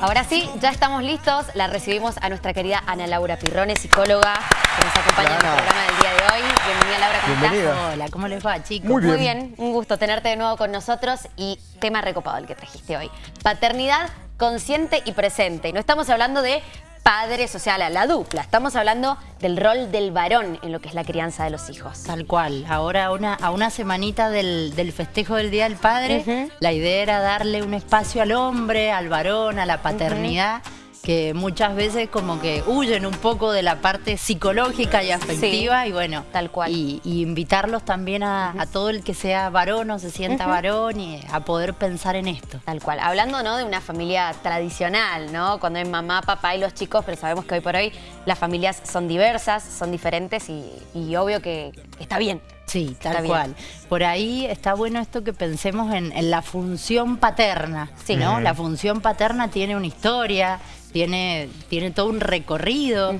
Ahora sí, ya estamos listos. La recibimos a nuestra querida Ana Laura Pirrone, psicóloga, que nos acompaña en el programa del día de hoy. Bienvenida, Laura, ¿cómo Bienvenida. estás? Hola, ¿cómo les va, chicos? Muy bien. Muy bien, un gusto tenerte de nuevo con nosotros y tema recopado el que trajiste hoy. Paternidad consciente y presente. Y no estamos hablando de padres, o sea, la, la dupla. Estamos hablando del rol del varón en lo que es la crianza de los hijos. Tal cual. Ahora a una, a una semanita del, del festejo del Día del Padre, la idea era darle un espacio al hombre, al varón, a la paternidad, que muchas veces como que huyen un poco de la parte psicológica y afectiva y bueno, Tal cual. Y, y invitarlos también a, a todo el que sea varón o se sienta varón y a poder pensar en esto. Tal cual. Hablando ¿no? de una familia tradicional, ¿no? Cuando hay mamá, papá y los chicos, pero sabemos que hoy por hoy las familias son diversas, son diferentes y, y obvio que está bien. Sí, Está tal bien. cual. Por ahí está bueno esto que pensemos en, en la función paterna, Sí. ¿no? La función paterna tiene una historia, tiene, tiene todo un recorrido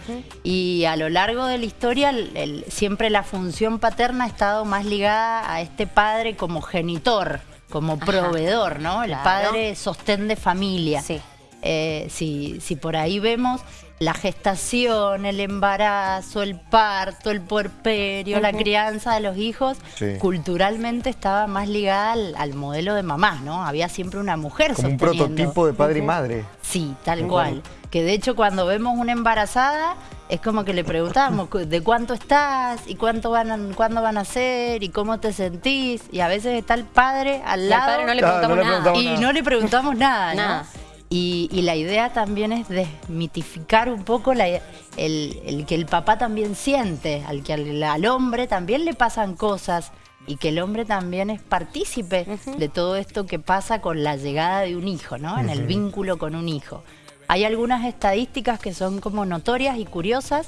y a lo largo de la historia el- el- siempre la función paterna ha estado más ligada a este padre como genitor, como Ajá. proveedor, ¿no? El Claro. padre sostén de familia. Sí. Eh, si, si por ahí vemos la gestación, el embarazo, el parto, el puerperio, la crianza de los hijos, Sí. culturalmente estaba más ligada al, al modelo de mamá, ¿no? Había siempre una mujer Como un prototipo de padre y madre. Sí, tal cual. Que de hecho cuando vemos una embarazada es como que le preguntamos de cuánto estás y cuánto van a, cuándo van a ser y cómo te sentís y a veces está el padre al Y al lado padre no le preguntamos no le nada. y nada. no le preguntamos nada, ¿no? Y, y la idea también es desmitificar un poco la- el, el que el papá también siente, al que al, al hombre también le pasan cosas y que el hombre también es partícipe de todo esto que pasa con la llegada de un hijo, ¿no? En el vínculo con un hijo. Hay algunas estadísticas que son como notorias y curiosas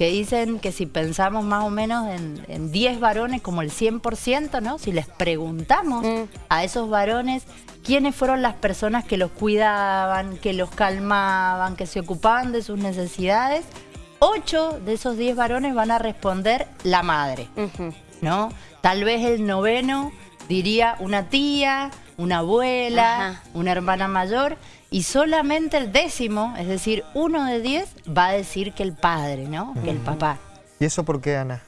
que dicen que si pensamos más o menos en, en 10 varones como el 100%, ¿no? Si les preguntamos Mm. a esos varones quiénes fueron las personas que los cuidaban, que los calmaban, que se ocupaban de sus necesidades, 8 de esos 10 varones van a responder la madre. ¿no? Tal vez el noveno diría una tía, una abuela, Ajá. una hermana mayor, y solamente el décimo, es decir, uno de diez, va a decir que el padre, ¿no? Que el papá. ¿Y eso por qué, Ana?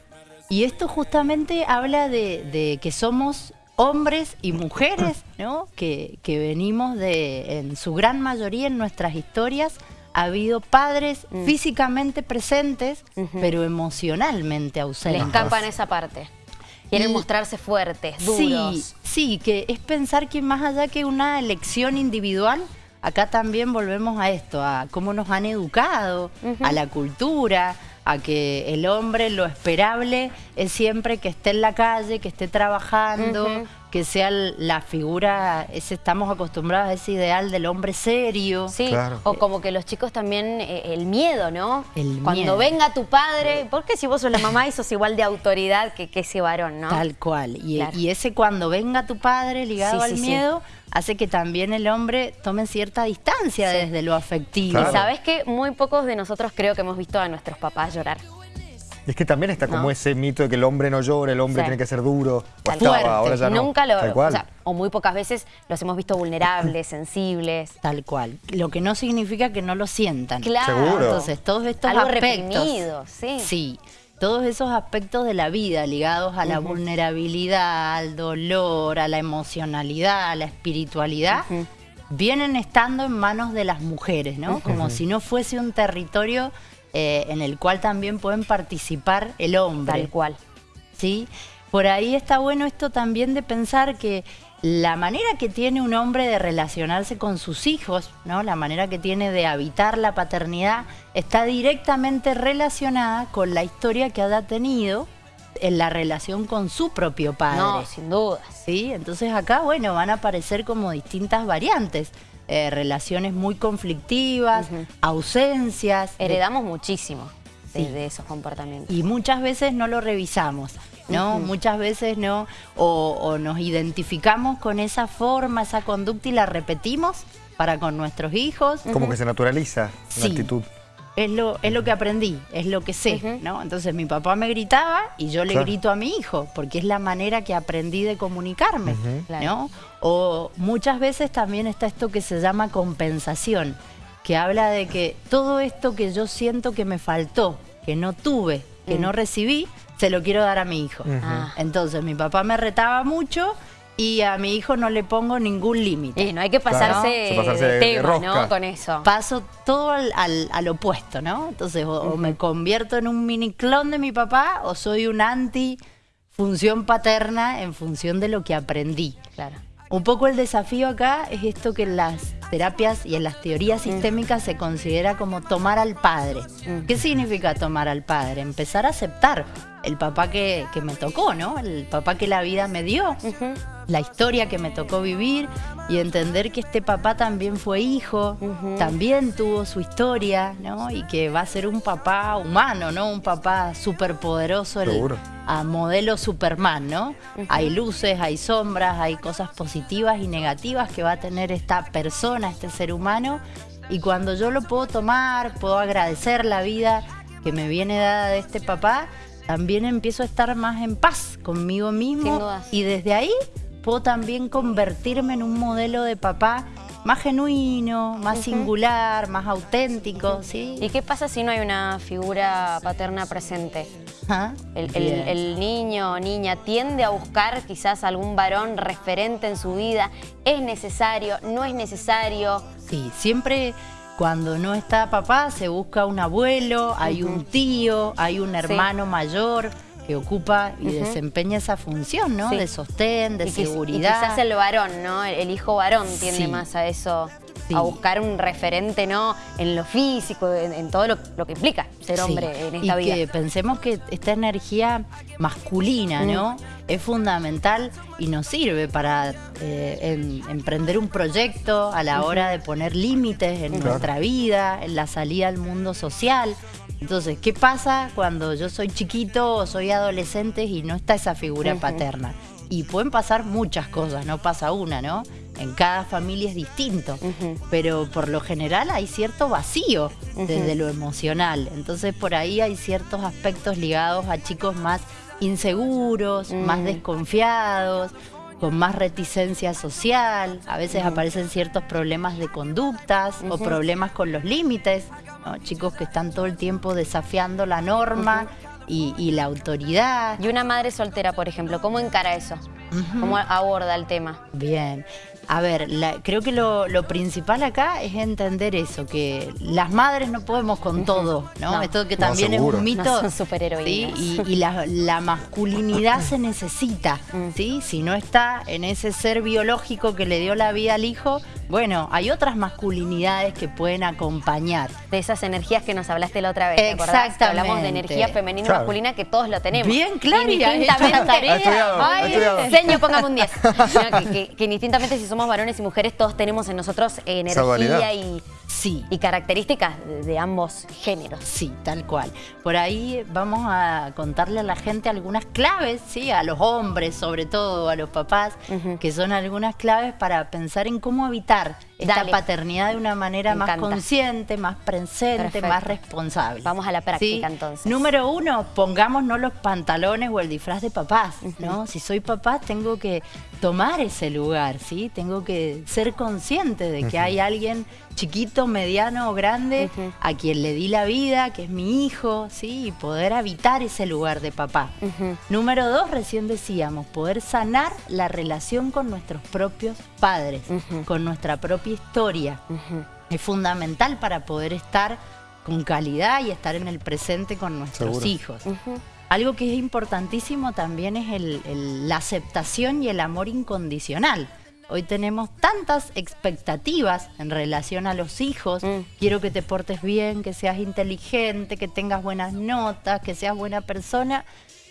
Y esto justamente habla de, de que somos hombres y mujeres, ¿no? Que, que venimos de, en su gran mayoría en nuestras historias, ha habido padres Mm. físicamente presentes, pero emocionalmente Le ausentes. escapan esa parte. Quieren Y- mostrarse fuertes, Sí, duros. sí, que es pensar que más allá que una elección individual, acá también volvemos a esto, a cómo nos han educado, a la cultura, a que el hombre lo esperable es siempre que esté en la calle, que esté trabajando. Que sea la figura, ese, estamos acostumbrados a ese ideal del hombre serio. Sí, Claro. o como que los chicos también, eh, el miedo, ¿no? El Cuando miedo. venga tu padre, porque si vos sos la mamá y sos igual de autoridad que, que ese varón, ¿no? Tal cual. Y, Claro. y ese cuando venga tu padre ligado Sí, al sí, sí. miedo, hace que también el hombre tome cierta distancia Sí. desde lo afectivo. Claro. Y sabes que muy pocos de nosotros creo que hemos visto a nuestros papás llorar. Y es que también está como No. ese mito de que el hombre no llora, el hombre Sí. tiene que ser duro. O Tal estaba, cual. ahora ya no. Nunca lo, Tal o, sea, o muy pocas veces los hemos visto vulnerables, sensibles. Tal cual. Lo que no significa que no lo sientan. Claro. Seguro. Entonces, todos estos Algo aspectos. reprimido, sí. Sí. Todos esos aspectos de la vida ligados a la vulnerabilidad, al dolor, a la emocionalidad, a la espiritualidad, vienen estando en manos de las mujeres, ¿no? Como si no fuese un territorio eh, en el cual también pueden participar el hombre. Tal cual. ¿sí? Por ahí está bueno esto también de pensar que la manera que tiene un hombre de relacionarse con sus hijos, ¿no? La manera que tiene de habitar la paternidad está directamente relacionada con la historia que haya tenido en la relación con su propio padre. No, sin dudas. ¿sí? Entonces acá, bueno, van a aparecer como distintas variantes. Eh, relaciones muy conflictivas, ausencias. de- Heredamos muchísimo de, Sí. de esos comportamientos. y muchas veces no lo revisamos, ¿no? Muchas veces no, o, o nos identificamos con esa forma, esa conducta y la repetimos para con nuestros hijos. Como que se naturaliza Sí. la actitud. Es lo, es lo que aprendí, es lo que sé. ¿no? Entonces mi papá me gritaba y yo le Claro. grito a mi hijo, porque es la manera que aprendí de comunicarme. Claro. ¿no? O muchas veces también está esto que se llama compensación, que habla de que todo esto que yo siento que me faltó, que no tuve, que Mm. no recibí, se lo quiero dar a mi hijo. Ah. Entonces mi papá me retaba mucho y a mi hijo no le pongo ningún límite. Y no hay que pasarse, Claro. Pasarse de de tema, rosca. ¿no? Con eso. Paso todo al, al- al opuesto, ¿no? Entonces, o, o me convierto en un mini clon de mi papá o soy un anti función paterna en función de lo que aprendí. Claro. Un poco el desafío acá es esto que en las terapias y en las teorías sistémicas se considera como tomar al padre. Mm. ¿Qué significa tomar al padre? Empezar a aceptar el papá que, que me tocó, ¿no? El papá que la vida me dio. La historia que me tocó vivir y entender que este papá también fue hijo, también tuvo su historia, ¿no? Y que va a ser un papá humano, ¿no? Un papá superpoderoso, el- Seguro. a modelo Superman, ¿no? Hay luces, hay sombras, hay cosas positivas y negativas que va a tener esta persona, este ser humano. Y cuando yo lo puedo tomar, puedo agradecer la vida que me viene dada de este papá, también empiezo a estar más en paz conmigo mismo. Sin dudas. Y desde ahí puedo también convertirme en un modelo de papá más genuino, más singular, más auténtico, ¿sí? ¿Y qué pasa si no hay una figura paterna presente? El niño o niña tiende a buscar quizás algún varón referente en su vida. ¿Es necesario? ¿No es necesario? Sí, siempre cuando no está papá se busca un abuelo, hay un tío, hay un hermano mayor que ocupa y desempeña esa función, ¿no? Sí. De sostén, de y, quiz- y seguridad. quizás el varón, ¿no? El, hijo varón tiende Sí. más a eso, Sí. a buscar un referente, ¿no? En lo físico, en, en todo lo, lo que implica ser hombre en esta y vida. que pensemos que esta energía masculina, ¿no? Es fundamental y nos sirve para eh, em- emprender un proyecto a la hora de poner límites en Claro. nuestra vida, en la salida al mundo social. Entonces, ¿qué pasa cuando yo soy chiquito o soy adolescente y no está esa figura paterna? Y pueden pasar muchas cosas, no pasa una, ¿no? En cada familia es distinto pero por lo general hay cierto vacío desde lo emocional. Entonces por ahí hay ciertos aspectos ligados a chicos más inseguros, más Mm. desconfiados, con más reticencia social. A veces aparecen ciertos problemas de conductas o problemas con los límites. ¿no? Chicos que están todo el tiempo desafiando la norma y, y la autoridad. Y una madre soltera, por ejemplo, ¿cómo encara eso? ¿Cómo aborda el tema? Bien. A ver, la- creo que lo, lo principal acá es entender eso, que las madres no podemos con todo, ¿no? No. Esto que también es un mito. No son superheroínas. ¿sí? Y, y la, la masculinidad se necesita, Mm. ¿sí? Si no está en ese ser biológico que le dio la vida al hijo, bueno, hay otras masculinidades que pueden acompañar. De esas energías que nos hablaste la otra vez, ¿te acordás? Que hablamos de Exactamente. energía femenina y masculina que todos lo tenemos. Bien, claro, Indistintamente. señor, póngame un 10. No, que, que- que indistintamente si somos varones y mujeres, todos tenemos en nosotros energía y, Sí. y características de, ambos géneros. Sí, tal cual. Por ahí vamos a contarle a la gente algunas claves, ¿sí? A los hombres, sobre todo, a los papás, que son algunas claves para pensar en cómo habitar lugar esta Dale. paternidad de una manera Me más encanta. consciente, más presente, Perfecto. más responsable. Vamos a la práctica, ¿Sí? entonces. Número uno, pongámonos los pantalones o el disfraz de papás, ¿no? Si soy papá, tengo que tomar ese lugar, ¿sí? Tengo que ser consciente de que hay alguien chiquito, mediano o grande a quien le di la vida, que es mi hijo, ¿sí? Y poder habitar ese lugar de papá. Número dos, recién decíamos, poder sanar la relación con nuestros propios padres, con nuestra propia historia. Es fundamental para poder estar con calidad y estar en el presente con nuestros Seguro. hijos. Algo que es importantísimo también es el- el- la aceptación y el amor incondicional. Hoy tenemos tantas expectativas en relación a los hijos. Mm. Quiero que te portes bien, que seas inteligente, que tengas buenas notas, que seas buena persona,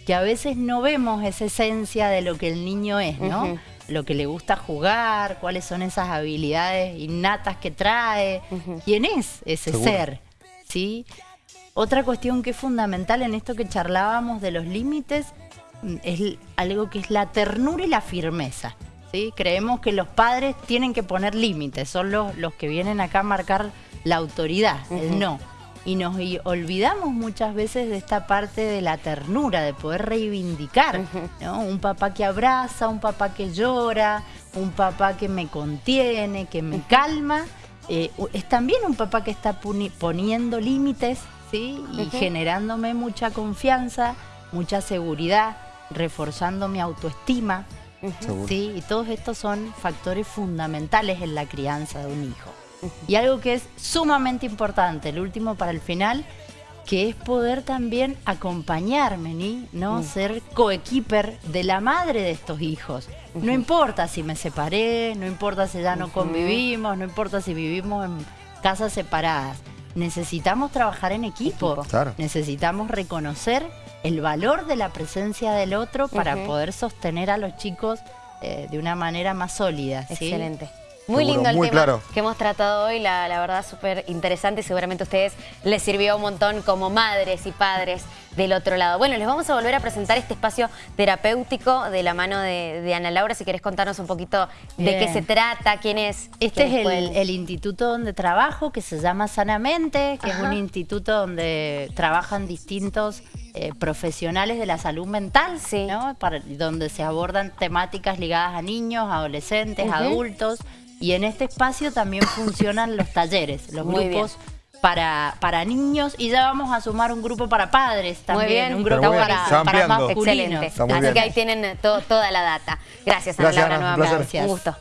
que a veces no vemos esa esencia de lo que el niño es, ¿no? Lo que le gusta jugar, cuáles son esas habilidades innatas que trae, quién es ese Seguro. ser, ¿sí? Otra cuestión que es fundamental en esto que charlábamos de los límites mm, es algo que es la ternura y la firmeza. ¿sí? Creemos que los padres tienen que poner límites, son los, los que vienen acá a marcar la autoridad. El no. Y nos olvidamos muchas veces de esta parte de la ternura, de poder reivindicar, ¿no? Un papá que abraza, un papá que llora, un papá que me contiene, que me calma. eh, es también un papá que está poniendo límites, ¿sí? Y generándome mucha confianza, mucha seguridad, reforzando mi autoestima. ¿sí? Y todos estos son factores fundamentales en la crianza de un hijo. Y algo que es sumamente importante, el último para el final, que es poder también acompañarme, ¿ni? ¿no? Ser coequiper de la madre de estos hijos. No importa si me separé, no importa si ya no convivimos, no importa si vivimos en casas separadas. Necesitamos trabajar en equipo. Claro. Necesitamos reconocer el valor de la presencia del otro para poder sostener a los chicos eh, de una manera más sólida. ¿sí? Excelente. Muy Seguro, lindo el muy tema claro. que hemos tratado hoy, la, la verdad súper interesante y seguramente a ustedes les sirvió un montón como madres y padres del otro lado. Bueno, les vamos a volver a presentar este espacio terapéutico de la mano de, de Ana Laura, si querés contarnos un poquito de qué se trata, quién es. Este es el, el instituto donde trabajo, que se llama Sanamente, que es un instituto donde trabajan distintos eh, profesionales de la salud mental, Sí. ¿no? Para- donde se abordan temáticas ligadas a niños, adolescentes, adultos. Y en este espacio también funcionan los talleres, los Muy grupos para, para niños. Y ya vamos a sumar un grupo para padres también, bien. un grupo bueno, para, para masculinos. Excelente. Así bien. que ahí tienen to- toda la data. Gracias, Ana Gracias, Laura, un nuevamente. placer. Un gusto.